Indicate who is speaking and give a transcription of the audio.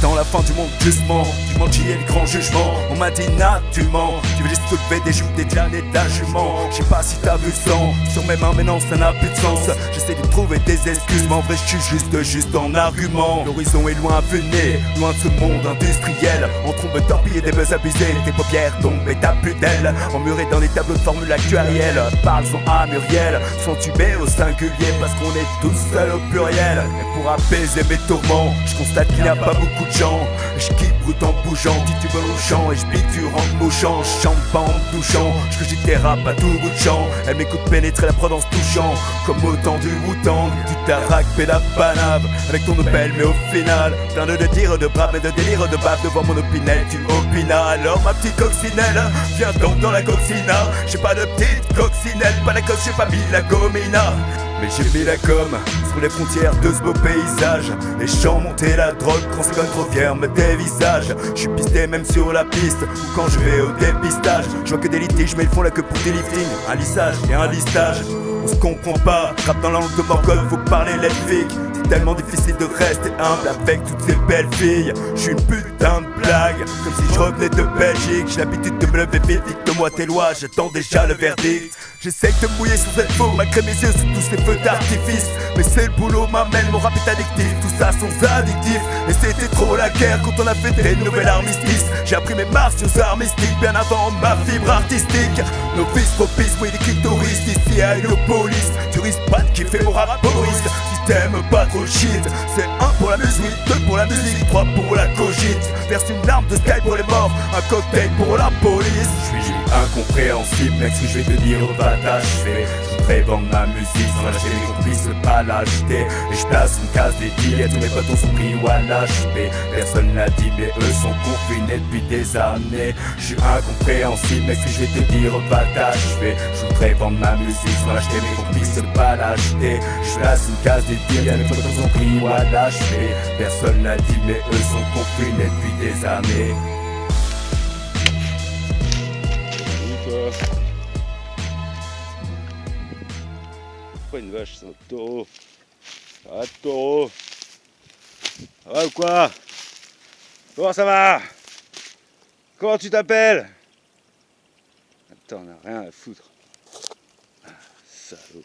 Speaker 1: attend la fin du monde justement Du monde qui le grand jugement. On m'a dit Nat tu mens Tu veux juste soulever des jupes, des et ta jument Je sais pas si t'as vu sang. Sur mes mains mais non ça n'a plus de sens. J'essaie de trouver des excuses mais en vrai je suis juste juste en argument. L'horizon est loin à venir, loin de ce monde industriel. On trompe torpiller des buzz abusés Tes paupières tombent et t'as plus d'ailes Emmurées dans des tableaux de formules actuarielles Parle son à Muriel, sont tubés au singulier Parce qu'on est tous seuls au pluriel. Et pour apaiser mes tourments Je constate qu'il n'y a pas beaucoup de gens. Je quitte brut en bougeant, titubant au champ Et je biture en mouchant, je chante pas en me douchant. Je que tes rap à tout bout de champ. Elle m'écoute pénétrer la prod en se touchant Comme autant du Wu-Tang. Du tarak et la panave Avec ton Opel mais au final Plein de délire de brave et de délire de bave Devant mon opinel tu Alors ma petite coccinelle Viens donc dans la coccina J'ai pas de petite coccinelle Pas la coque, j'ai pas mis la gomina mais j'ai mis la com sur les frontières de ce beau paysage. Les champs monter la drogue quand c'est trop fier me dévisage. Je suis pisté même sur la piste ou quand je vais au dépistage. Je vois que des litiges mais ils font la queue pour des liftings. Un lissage et un listage. On se comprend pas, rap dans la langue de Morgoth, faut parler C'est tellement difficile de rester humble avec toutes ces belles filles. Je suis une putain de blague, comme si je revenais de Belgique. J'ai l'habitude de me lever vite, dicte-moi tes lois, j'attends déjà le verdict. J'essaie de mouiller sur cette peau, malgré mes yeux sous tous ces feux d'artifice. Mais c'est le boulot m'amène, mon rap est addictif, tout ça sans additif Et c'était trop la guerre quand on a fait des nouvelles armistices. J'ai appris mes martiaux armistiques bien avant ma fibre artistique. Propices, oui des clitoris ici à Héliopolis Tu risques pas de kiffer mon rap t'aimes pas trop shit. C'est un pour la musique, deux pour la musique, trois pour la cogite. Verse une larme de sky pour les morts, un cocktail pour la police. Je suis incompréhensible mec ce que je vais te dire va Je voudrais vendre ma musique sans lâcher mes complices pas l'acheter. Et je place une case dédiée tous mes potes sont pris ou à l'acheter. Personne l'a dit mais eux sont confinés depuis des années. Je suis incompréhensible ce que je vais te dire va t'achever Je voudrais vendre ma musique sans lâcher mes complices pas l'acheter. Je place une case dédiée mes potes sont pris ou à l'achever Personne l'a dit mais eux sont confinés depuis des années
Speaker 2: Pas une vache, c'est un taureau. Ah, taureau. Ça va ou quoi Comment ça va Comment tu t'appelles Attends, on a rien à foutre. Ah, salaud.